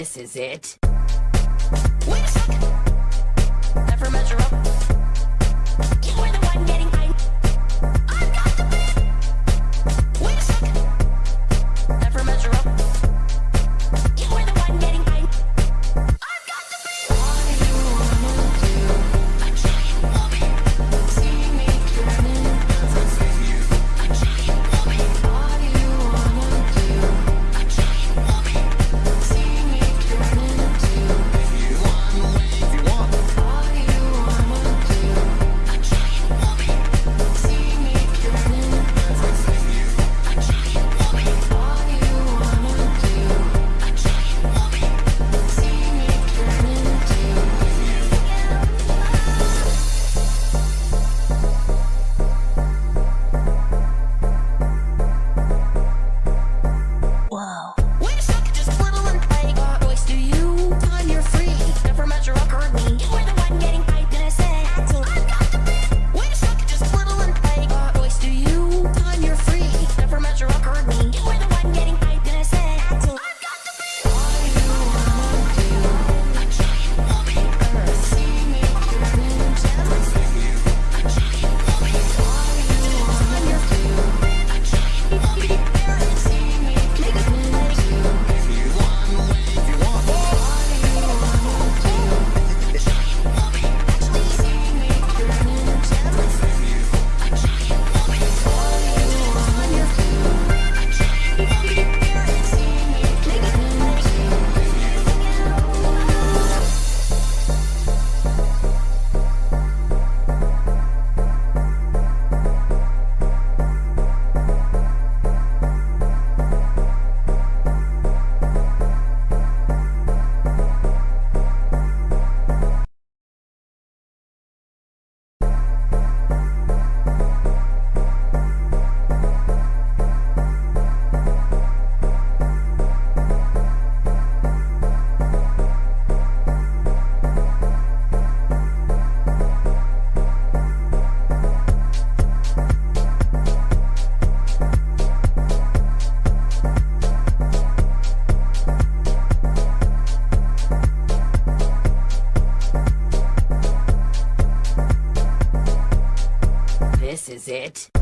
This is it. Is it.